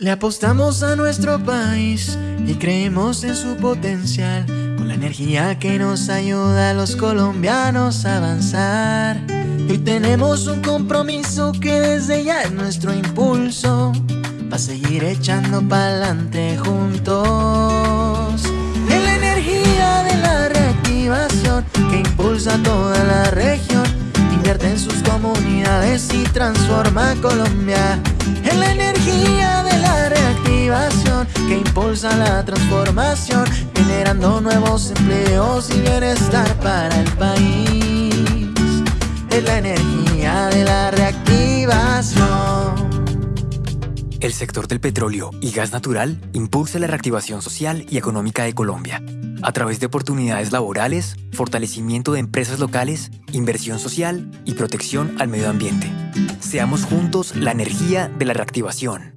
Le apostamos a nuestro país y creemos en su potencial, con la energía que nos ayuda a los colombianos a avanzar. Y tenemos un compromiso que desde ya es nuestro impulso, para seguir echando pa'lante juntos. Es la energía de la reactivación que impulsa a toda la región, invierte en sus comunidades y transforma Colombia. Es la energía que impulsa la transformación, generando nuevos empleos y bienestar para el país. Es la energía de la reactivación. El sector del petróleo y gas natural impulsa la reactivación social y económica de Colombia a través de oportunidades laborales, fortalecimiento de empresas locales, inversión social y protección al medio ambiente. Seamos juntos la energía de la reactivación.